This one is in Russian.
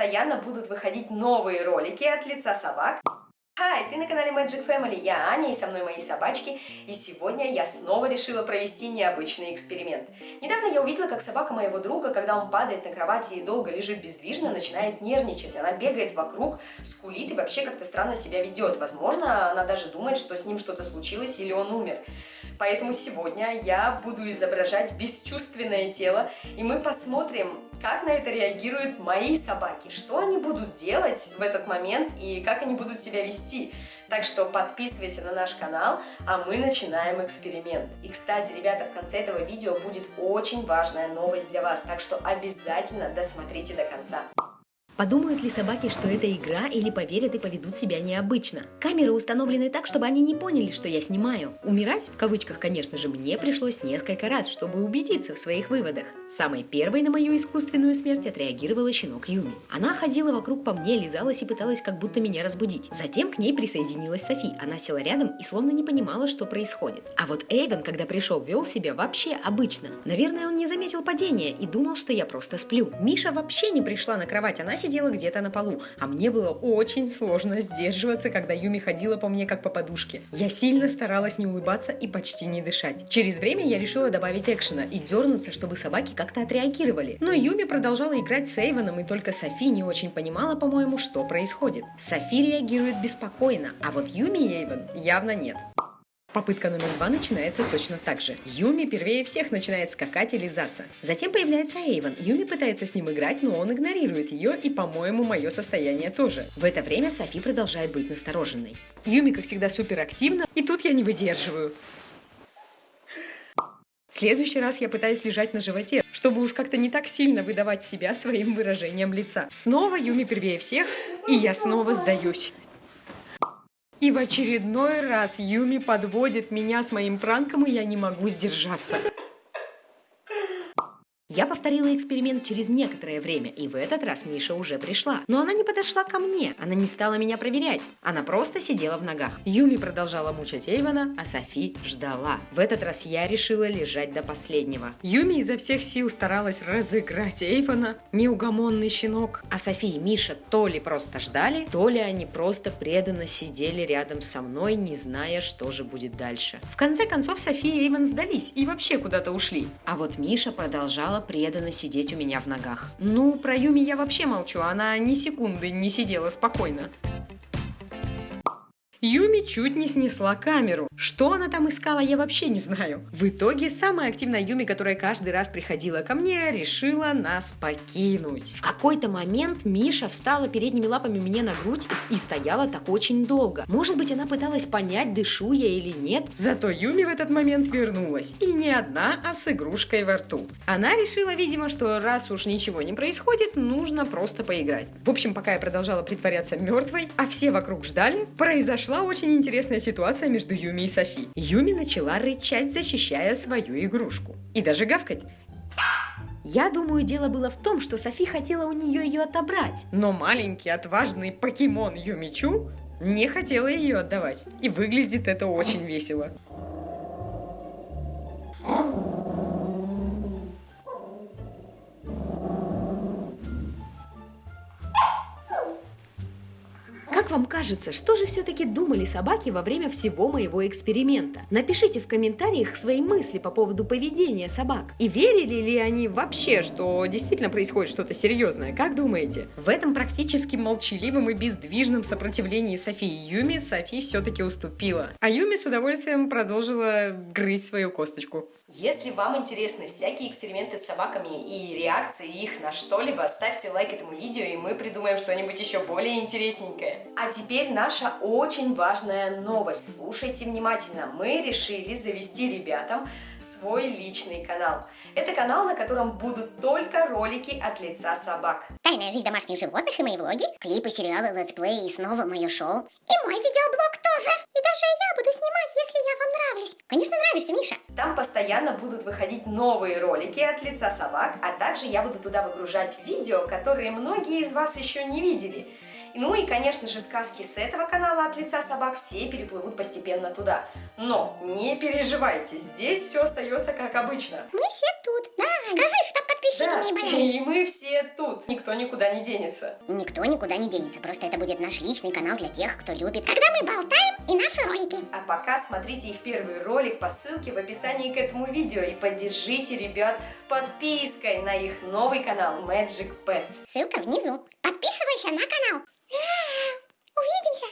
постоянно будут выходить новые ролики от лица собак. Хай, ты на канале Magic Family, я Аня и со мной мои собачки, и сегодня я снова решила провести необычный эксперимент. Недавно я увидела, как собака моего друга, когда он падает на кровати и долго лежит бездвижно, начинает нервничать. Она бегает вокруг, скулит и вообще как-то странно себя ведет. Возможно, она даже думает, что с ним что-то случилось или он умер. Поэтому сегодня я буду изображать бесчувственное тело, и мы посмотрим, как на это реагируют мои собаки, что они будут делать в этот момент и как они будут себя вести. Так что подписывайся на наш канал, а мы начинаем эксперимент. И, кстати, ребята, в конце этого видео будет очень важная новость для вас, так что обязательно досмотрите до конца. Подумают ли собаки, что это игра, или поверят и поведут себя необычно? Камеры установлены так, чтобы они не поняли, что я снимаю. Умирать, в кавычках, конечно же, мне пришлось несколько раз, чтобы убедиться в своих выводах. Самой первой на мою искусственную смерть отреагировала щенок Юми. Она ходила вокруг по мне, лизалась и пыталась как будто меня разбудить. Затем к ней присоединилась Софи. Она села рядом и словно не понимала, что происходит. А вот Эйвен, когда пришел, вел себя вообще обычно. Наверное, он не заметил падения и думал, что я просто сплю. Миша вообще не пришла на кровать, она сидела сидела где-то на полу, а мне было очень сложно сдерживаться, когда Юми ходила по мне как по подушке. Я сильно старалась не улыбаться и почти не дышать. Через время я решила добавить экшена и дернуться, чтобы собаки как-то отреагировали. Но Юми продолжала играть с Эйвоном, и только Софи не очень понимала, по-моему, что происходит. Софи реагирует беспокойно, а вот Юми и Эйвен явно нет. Попытка номер два начинается точно так же. Юми первее всех начинает скакать и лизаться. Затем появляется Эйвен. Юми пытается с ним играть, но он игнорирует ее и, по-моему, мое состояние тоже. В это время Софи продолжает быть настороженной. Юми, как всегда, супер активна, и тут я не выдерживаю. В следующий раз я пытаюсь лежать на животе, чтобы уж как-то не так сильно выдавать себя своим выражением лица. Снова Юми первее всех, и я снова сдаюсь. И в очередной раз Юми подводит меня с моим пранком, и я не могу сдержаться. Я повторила эксперимент через некоторое время, и в этот раз Миша уже пришла. Но она не подошла ко мне, она не стала меня проверять. Она просто сидела в ногах. Юми продолжала мучать Эйвана, а Софи ждала. В этот раз я решила лежать до последнего. Юми изо всех сил старалась разыграть Эйвана, неугомонный щенок. А Софи и Миша то ли просто ждали, то ли они просто преданно сидели рядом со мной, не зная, что же будет дальше. В конце концов Софи и Эйван сдались и вообще куда-то ушли. А вот Миша продолжала преданно сидеть у меня в ногах. Ну, про Юми я вообще молчу, она ни секунды не сидела спокойно. Юми чуть не снесла камеру. Что она там искала, я вообще не знаю. В итоге самая активная Юми, которая каждый раз приходила ко мне, решила нас покинуть. В какой-то момент Миша встала передними лапами мне на грудь и стояла так очень долго. Может быть, она пыталась понять, дышу я или нет. Зато Юми в этот момент вернулась. И не одна, а с игрушкой во рту. Она решила, видимо, что раз уж ничего не происходит, нужно просто поиграть. В общем, пока я продолжала притворяться мертвой, а все вокруг ждали, произошла очень интересная ситуация между Юми и Софи. Юми начала рычать, защищая свою игрушку. И даже гавкать. Я думаю, дело было в том, что Софи хотела у нее ее отобрать. Но маленький отважный покемон Юмичу не хотела ее отдавать. И выглядит это очень весело. Как вам кажется, что же все-таки думали собаки во время всего моего эксперимента? Напишите в комментариях свои мысли по поводу поведения собак. И верили ли они вообще, что действительно происходит что-то серьезное? Как думаете? В этом практически молчаливом и бездвижном сопротивлении Софии Юми Софи все-таки уступила. А Юми с удовольствием продолжила грызть свою косточку. Если вам интересны всякие эксперименты с собаками и реакции их на что-либо, ставьте лайк этому видео, и мы придумаем что-нибудь еще более интересненькое. А теперь наша очень важная новость. Слушайте внимательно. Мы решили завести ребятам свой личный канал. Это канал, на котором будут только ролики от лица собак. Тайная жизнь домашних животных и мои влоги, клипы, сериалы, летсплеи и снова мое шоу. И мой видеоблог тоже. И даже я буду снимать, если я вам нравлюсь. Конечно, нравишься, Миша. Там постоянно будут выходить новые ролики от лица собак, а также я буду туда выгружать видео, которые многие из вас еще не видели. Ну и, конечно же, сказки с этого канала от лица собак все переплывут постепенно туда. Но не переживайте, здесь все остается как обычно. Мы все тут, да. Скажи, что подписчики да. не боялись. И мы все тут, никто никуда не денется. Никто никуда не денется, просто это будет наш личный канал для тех, кто любит. Когда мы болтаем и наши ролики. А пока смотрите их первый ролик по ссылке в описании к этому видео и поддержите ребят подпиской на их новый канал Magic Pets. Ссылка внизу. Подписывайся на канал. Увидимся.